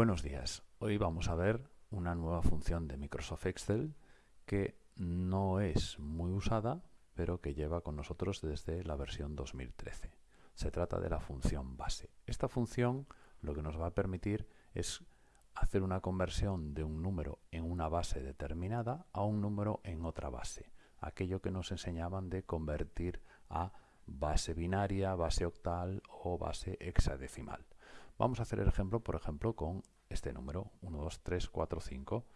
Buenos días. Hoy vamos a ver una nueva función de Microsoft Excel que no es muy usada, pero que lleva con nosotros desde la versión 2013. Se trata de la función base. Esta función lo que nos va a permitir es hacer una conversión de un número en una base determinada a un número en otra base. Aquello que nos enseñaban de convertir a base binaria, base octal o base hexadecimal. Vamos a hacer el ejemplo, por ejemplo, con este número, 1, 2, 3, 4, 5.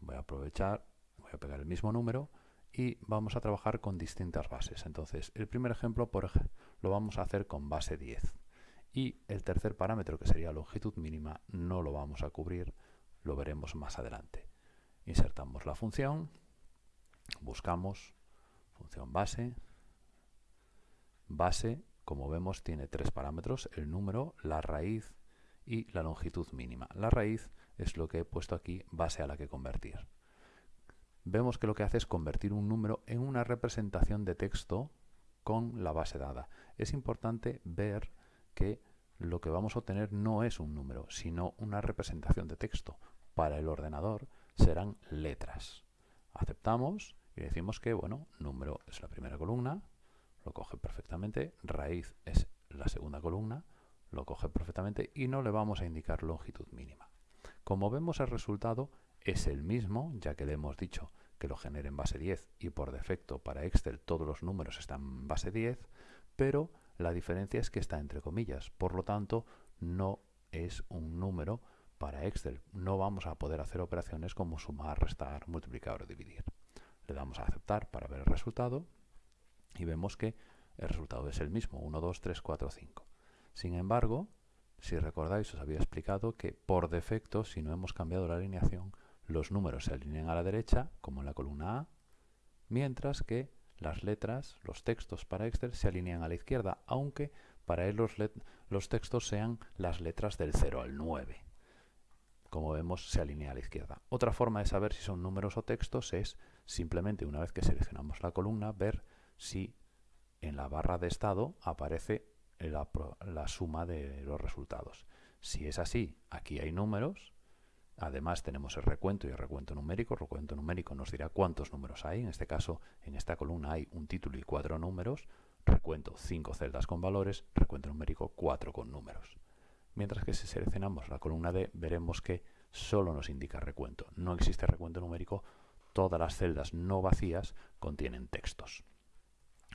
Voy a aprovechar, voy a pegar el mismo número y vamos a trabajar con distintas bases. Entonces, el primer ejemplo por lo vamos a hacer con base 10. Y el tercer parámetro, que sería longitud mínima, no lo vamos a cubrir, lo veremos más adelante. Insertamos la función, buscamos función base, base, como vemos, tiene tres parámetros, el número, la raíz y la longitud mínima. La raíz es lo que he puesto aquí, base a la que convertir. Vemos que lo que hace es convertir un número en una representación de texto con la base dada. Es importante ver que lo que vamos a obtener no es un número, sino una representación de texto. Para el ordenador serán letras. Aceptamos y decimos que, bueno, número es la primera columna, lo coge perfectamente, raíz es la segunda columna, lo coge perfectamente y no le vamos a indicar longitud mínima. Como vemos el resultado es el mismo, ya que le hemos dicho que lo genere en base 10 y por defecto para Excel todos los números están en base 10, pero la diferencia es que está entre comillas, por lo tanto no es un número para Excel. No vamos a poder hacer operaciones como sumar, restar, multiplicar o dividir. Le damos a aceptar para ver el resultado y vemos que el resultado es el mismo, 1, 2, 3, 4, 5. Sin embargo, si recordáis, os había explicado que por defecto, si no hemos cambiado la alineación, los números se alinean a la derecha, como en la columna A, mientras que las letras, los textos para Excel se alinean a la izquierda, aunque para él los, los textos sean las letras del 0 al 9. Como vemos, se alinea a la izquierda. Otra forma de saber si son números o textos es simplemente, una vez que seleccionamos la columna, ver si en la barra de estado aparece la, suma de los resultados. Si es así, aquí hay números, Además tenemos el recuento y el recuento numérico. El recuento numérico nos dirá cuántos números hay. En este caso, en esta columna hay un título y cuatro números. Recuento cinco celdas con valores. Recuento numérico cuatro con números. Mientras que si seleccionamos la columna D, veremos que solo nos indica recuento. No existe recuento numérico. Todas las celdas no vacías contienen textos.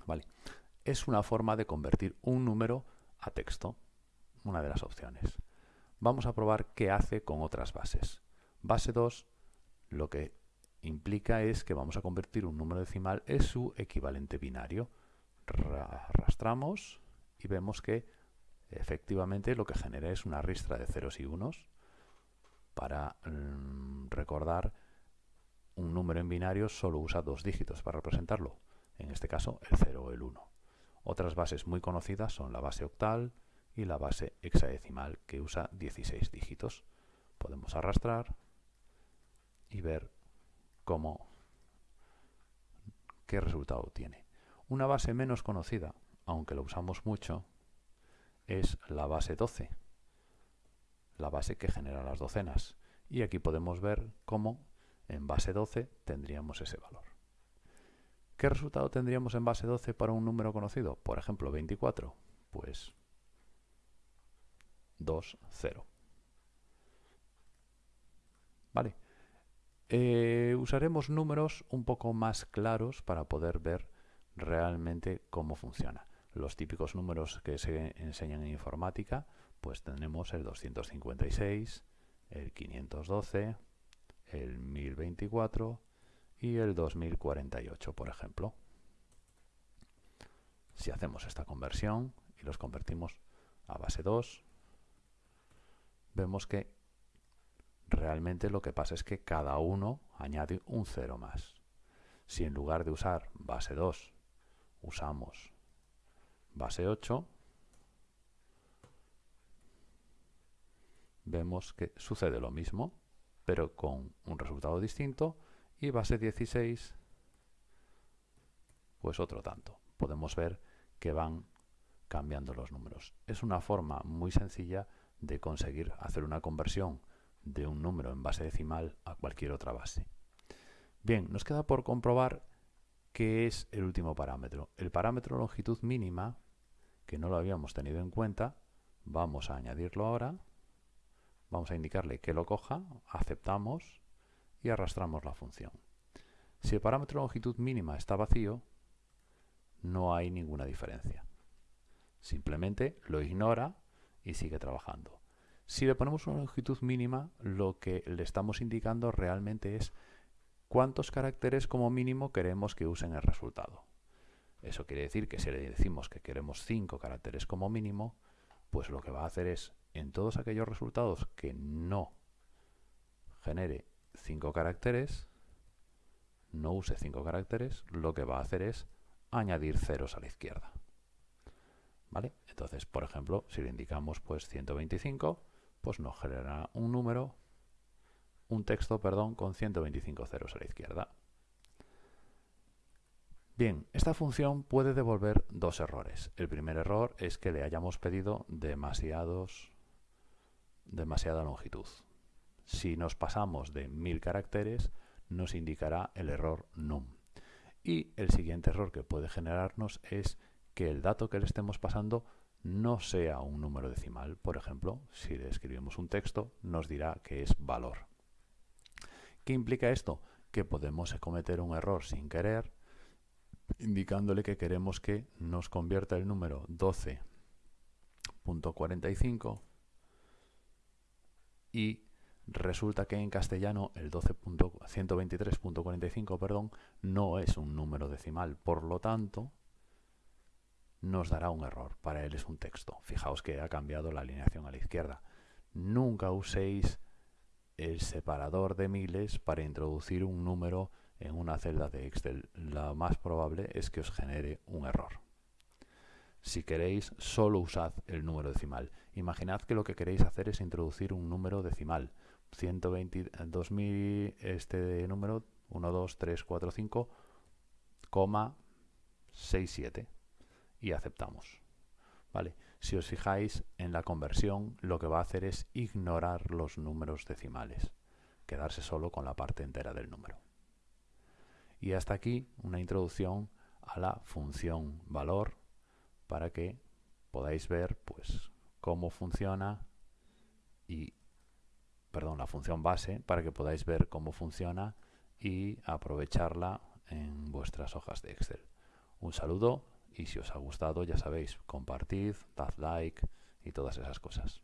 ¿Vale? Es una forma de convertir un número a texto, una de las opciones. Vamos a probar qué hace con otras bases. Base 2 lo que implica es que vamos a convertir un número decimal en su equivalente binario. Arrastramos y vemos que efectivamente lo que genera es una ristra de ceros y unos. Para mm, recordar, un número en binario solo usa dos dígitos para representarlo, en este caso el 0 o el 1. Otras bases muy conocidas son la base octal y la base hexadecimal que usa 16 dígitos. Podemos arrastrar y ver cómo qué resultado tiene. Una base menos conocida, aunque lo usamos mucho, es la base 12, la base que genera las docenas. Y aquí podemos ver cómo en base 12 tendríamos ese valor. ¿Qué resultado tendríamos en base 12 para un número conocido? Por ejemplo, 24. Pues 2, 0. Vale. Eh, usaremos números un poco más claros para poder ver realmente cómo funciona. Los típicos números que se enseñan en informática, pues tenemos el 256, el 512, el 1024, y el 2048, por ejemplo. Si hacemos esta conversión y los convertimos a base 2, vemos que realmente lo que pasa es que cada uno añade un 0 más. Si en lugar de usar base 2 usamos base 8, vemos que sucede lo mismo, pero con un resultado distinto y base 16 pues otro tanto. Podemos ver que van cambiando los números. Es una forma muy sencilla de conseguir hacer una conversión de un número en base decimal a cualquier otra base. Bien, nos queda por comprobar qué es el último parámetro. El parámetro longitud mínima, que no lo habíamos tenido en cuenta, vamos a añadirlo ahora, vamos a indicarle que lo coja, aceptamos y arrastramos la función. Si el parámetro longitud mínima está vacío, no hay ninguna diferencia. Simplemente lo ignora y sigue trabajando. Si le ponemos una longitud mínima, lo que le estamos indicando realmente es cuántos caracteres como mínimo queremos que usen el resultado. Eso quiere decir que si le decimos que queremos 5 caracteres como mínimo, pues lo que va a hacer es, en todos aquellos resultados que no genere 5 caracteres, no use 5 caracteres, lo que va a hacer es añadir ceros a la izquierda. ¿Vale? Entonces, por ejemplo, si le indicamos pues 125, pues nos generará un número, un texto, perdón, con 125 ceros a la izquierda. Bien, esta función puede devolver dos errores. El primer error es que le hayamos pedido demasiados, demasiada longitud. Si nos pasamos de 1000 caracteres, nos indicará el error num. Y el siguiente error que puede generarnos es que el dato que le estemos pasando no sea un número decimal. Por ejemplo, si le escribimos un texto, nos dirá que es valor. ¿Qué implica esto? Que podemos cometer un error sin querer, indicándole que queremos que nos convierta el número 12.45 y resulta que en castellano el 12.123.45 perdón, no es un número decimal. Por lo tanto, nos dará un error. Para él es un texto. Fijaos que ha cambiado la alineación a la izquierda. Nunca uséis el separador de miles para introducir un número en una celda de Excel. Lo más probable es que os genere un error. Si queréis, solo usad el número decimal. Imaginad que lo que queréis hacer es introducir un número decimal. 120, 2000, este número 1, 2, 3, 4, 5, 6, 7 y aceptamos. ¿Vale? Si os fijáis en la conversión, lo que va a hacer es ignorar los números decimales, quedarse solo con la parte entera del número. Y hasta aquí una introducción a la función valor para que podáis ver pues cómo funciona y perdón, la función base para que podáis ver cómo funciona y aprovecharla en vuestras hojas de Excel. Un saludo y si os ha gustado, ya sabéis, compartid, dad like y todas esas cosas.